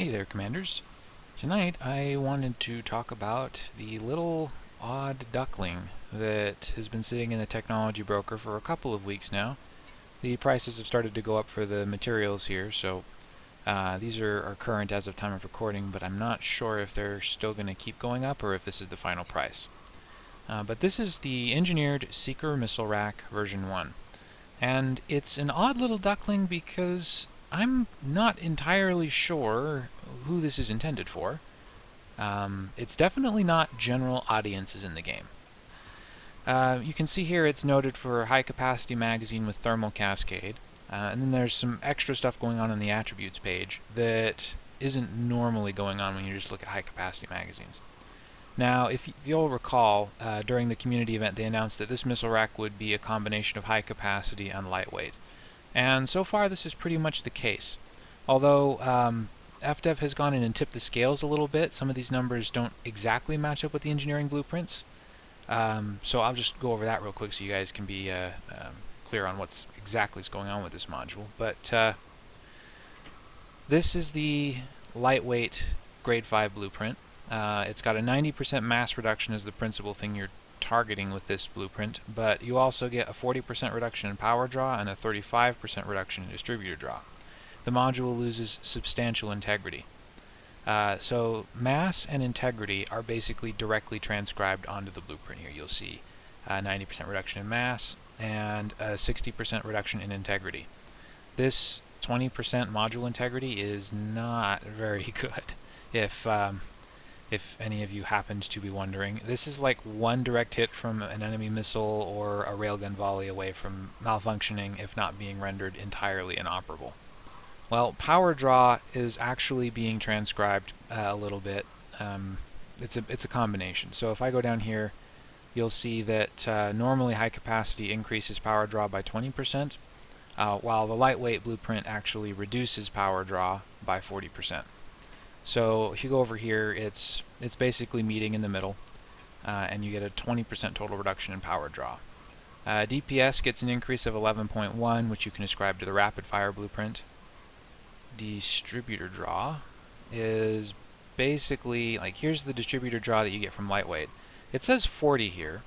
Hey there, Commanders. Tonight I wanted to talk about the little odd duckling that has been sitting in the technology broker for a couple of weeks now. The prices have started to go up for the materials here, so uh, these are, are current as of time of recording, but I'm not sure if they're still going to keep going up or if this is the final price. Uh, but this is the engineered Seeker Missile Rack version 1. And it's an odd little duckling because I'm not entirely sure who this is intended for. Um, it's definitely not general audiences in the game. Uh, you can see here it's noted for high capacity magazine with thermal cascade. Uh, and then there's some extra stuff going on in the attributes page that isn't normally going on when you just look at high capacity magazines. Now, if you'll recall, uh, during the community event they announced that this missile rack would be a combination of high capacity and lightweight. And so far this is pretty much the case. Although um, FDev has gone in and tipped the scales a little bit, some of these numbers don't exactly match up with the engineering blueprints. Um, so I'll just go over that real quick so you guys can be uh, um, clear on what's exactly is going on with this module. But uh, this is the lightweight grade 5 blueprint. Uh, it's got a 90% mass reduction as the principal thing you're targeting with this blueprint, but you also get a 40% reduction in power draw and a 35% reduction in distributor draw. The module loses substantial integrity. Uh, so mass and integrity are basically directly transcribed onto the blueprint here. You'll see 90% reduction in mass and a 60% reduction in integrity. This 20% module integrity is not very good. If um, if any of you happened to be wondering. This is like one direct hit from an enemy missile or a railgun volley away from malfunctioning, if not being rendered entirely inoperable. Well, power draw is actually being transcribed uh, a little bit. Um, it's a it's a combination. So if I go down here, you'll see that uh, normally high capacity increases power draw by 20%, uh, while the lightweight blueprint actually reduces power draw by 40%. So if you go over here, it's it's basically meeting in the middle, uh, and you get a 20% total reduction in power draw. Uh, DPS gets an increase of 11.1, which you can ascribe to the rapid fire blueprint. Distributor draw is basically like here's the distributor draw that you get from lightweight. It says 40 here,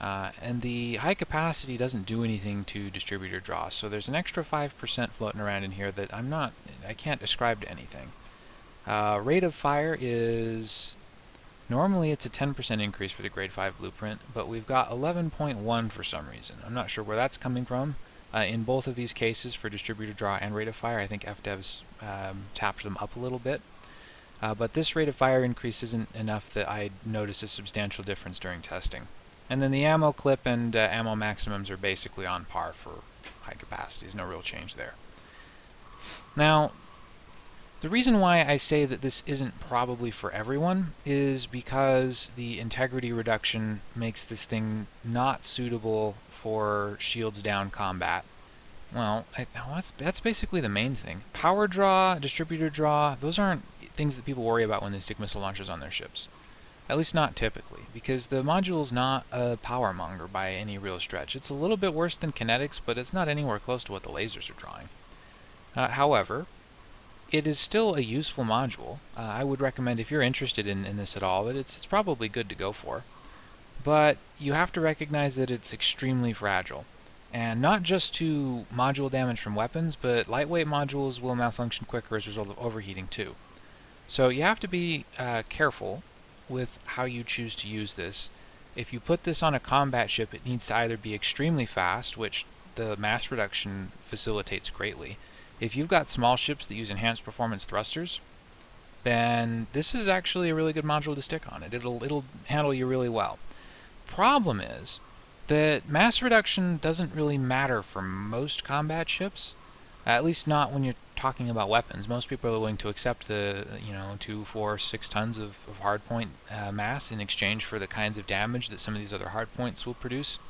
uh, and the high capacity doesn't do anything to distributor draw, so there's an extra 5% floating around in here that I'm not, I can't ascribe to anything. Uh, rate of fire is normally it's a 10% increase for the grade 5 blueprint, but we've got 11.1 for some reason. I'm not sure where that's coming from. Uh, in both of these cases for distributor draw and rate of fire, I think FDev's um, tapped them up a little bit. Uh, but this rate of fire increase isn't enough that I notice a substantial difference during testing. And then the ammo clip and uh, ammo maximums are basically on par for high capacities, no real change there. Now, the reason why I say that this isn't probably for everyone is because the integrity reduction makes this thing not suitable for shields down combat. Well, I, that's, that's basically the main thing. Power draw, distributor draw, those aren't things that people worry about when they stick missile launchers on their ships. At least not typically, because the module is not a power monger by any real stretch. It's a little bit worse than kinetics, but it's not anywhere close to what the lasers are drawing. Uh, however, it is still a useful module. Uh, I would recommend if you're interested in, in this at all that it's, it's probably good to go for. But you have to recognize that it's extremely fragile. And not just to module damage from weapons, but lightweight modules will malfunction quicker as a result of overheating too. So you have to be uh, careful with how you choose to use this. If you put this on a combat ship, it needs to either be extremely fast, which the mass reduction facilitates greatly, if you've got small ships that use enhanced performance thrusters, then this is actually a really good module to stick on it. It'll, it'll handle you really well. Problem is that mass reduction doesn't really matter for most combat ships, at least not when you're talking about weapons. Most people are willing to accept the, you know, two, four, six tons of, of hardpoint uh, mass in exchange for the kinds of damage that some of these other hardpoints will produce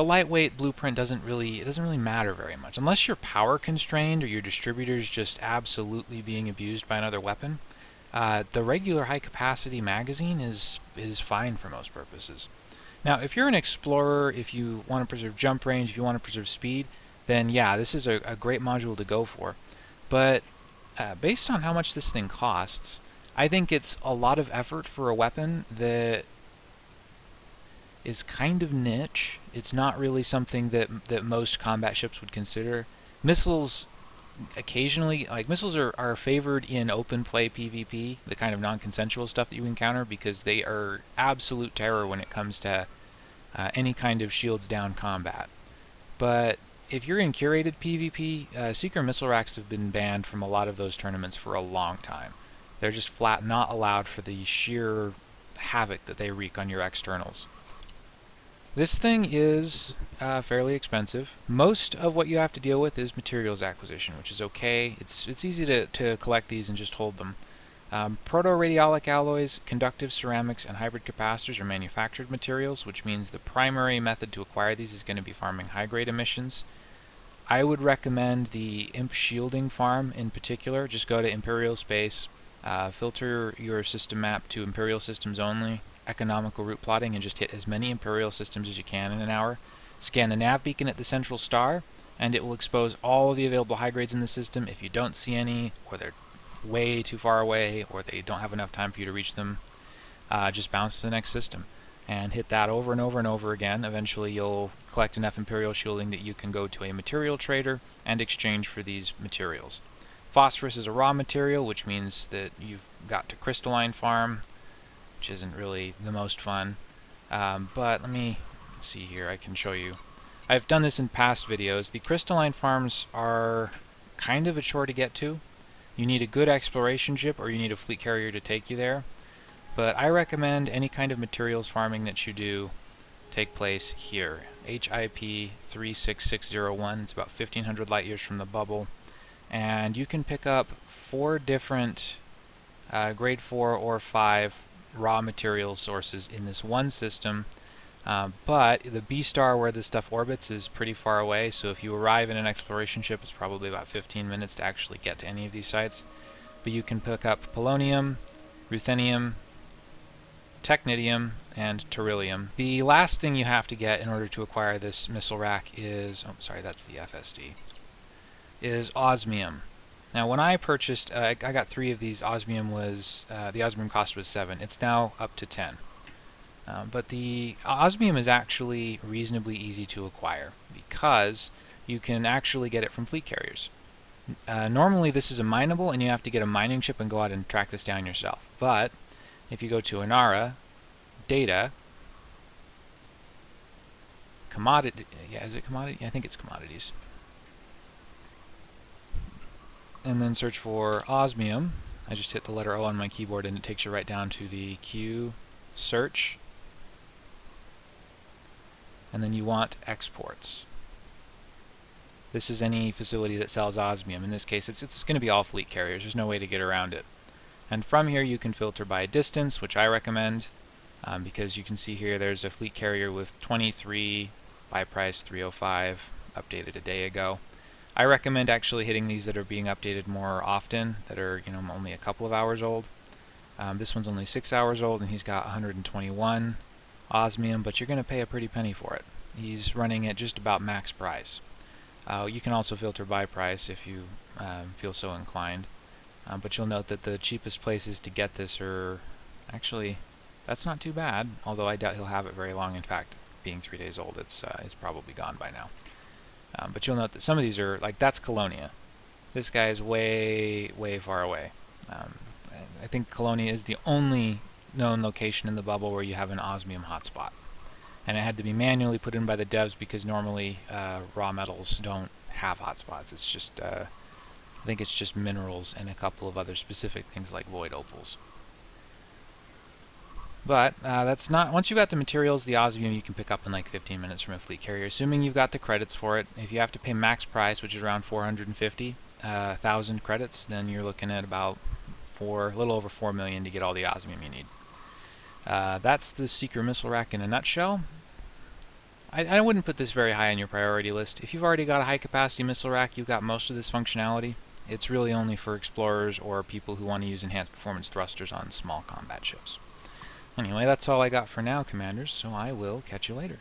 the lightweight blueprint doesn't really it doesn't really matter very much unless you're power constrained or your distributor's just absolutely being abused by another weapon. Uh, the regular high capacity magazine is is fine for most purposes. Now, if you're an explorer, if you want to preserve jump range, if you want to preserve speed, then yeah, this is a, a great module to go for. But uh, based on how much this thing costs, I think it's a lot of effort for a weapon that is kind of niche. It's not really something that that most combat ships would consider. Missiles occasionally like missiles are, are favored in open play PvP, the kind of non-consensual stuff that you encounter because they are absolute terror when it comes to uh, any kind of shields down combat. But if you're in curated PvP, uh, Seeker missile racks have been banned from a lot of those tournaments for a long time. They're just flat not allowed for the sheer havoc that they wreak on your externals. This thing is uh, fairly expensive. Most of what you have to deal with is materials acquisition, which is okay. It's, it's easy to, to collect these and just hold them. Um, proto-radiolic alloys, conductive ceramics, and hybrid capacitors are manufactured materials, which means the primary method to acquire these is going to be farming high-grade emissions. I would recommend the imp shielding farm in particular. Just go to Imperial Space, uh, filter your system map to Imperial systems only, economical route plotting, and just hit as many Imperial systems as you can in an hour. Scan the nav beacon at the central star, and it will expose all of the available high grades in the system. If you don't see any, or they're way too far away, or they don't have enough time for you to reach them, uh, just bounce to the next system and hit that over and over and over again. Eventually you'll collect enough Imperial shielding that you can go to a material trader and exchange for these materials. Phosphorus is a raw material, which means that you've got to crystalline farm, which isn't really the most fun. Um, but let me see here, I can show you. I've done this in past videos. The crystalline farms are kind of a chore to get to. You need a good exploration ship or you need a fleet carrier to take you there. But I recommend any kind of materials farming that you do take place here. HIP 36601, it's about 1500 light years from the bubble. And you can pick up four different uh, grade 4 or 5 raw material sources in this one system. Uh, but the B star where this stuff orbits is pretty far away, so if you arrive in an exploration ship, it's probably about 15 minutes to actually get to any of these sites. But you can pick up polonium, ruthenium, technetium, and beryllium. The last thing you have to get in order to acquire this missile rack is, oh sorry, that's the FSD, is osmium. Now when I purchased, uh, I got three of these, osmium was, uh, the osmium cost was 7. It's now up to 10. Uh, but the osmium is actually reasonably easy to acquire because you can actually get it from fleet carriers. Uh, normally this is a mineable and you have to get a mining ship and go out and track this down yourself. But if you go to Inara, data, commodity, yeah, is it commodity? I think it's commodities. And then search for osmium. I just hit the letter O on my keyboard and it takes you right down to the Q search. And then you want exports. This is any facility that sells osmium. In this case, it's, it's going to be all fleet carriers. There's no way to get around it. And from here you can filter by distance, which I recommend, um, because you can see here there's a fleet carrier with 23 buy price 305 updated a day ago. I recommend actually hitting these that are being updated more often, that are you know only a couple of hours old. Um, this one's only six hours old, and he's got 121 osmium, but you're going to pay a pretty penny for it. He's running at just about max price. Uh, you can also filter by price if you um, feel so inclined. Um, but you'll note that the cheapest places to get this are actually that's not too bad although I doubt he'll have it very long in fact being three days old it's uh, it's probably gone by now um, but you'll note that some of these are like that's Colonia. This guy is way way far away. Um, I think Colonia is the only known location in the bubble where you have an osmium hotspot. And it had to be manually put in by the devs because normally uh, raw metals don't have hotspots. It's just uh, I think it's just minerals and a couple of other specific things like void opals. But uh, that's not, once you've got the materials, the osmium you can pick up in like 15 minutes from a fleet carrier, assuming you've got the credits for it. If you have to pay max price, which is around 450 uh, credits, then you're looking at about four, a little over 4 million to get all the osmium you need. Uh, that's the Seeker missile rack in a nutshell. I, I wouldn't put this very high on your priority list. If you've already got a high capacity missile rack, you've got most of this functionality. It's really only for explorers or people who want to use enhanced performance thrusters on small combat ships. Anyway, that's all I got for now, Commanders, so I will catch you later.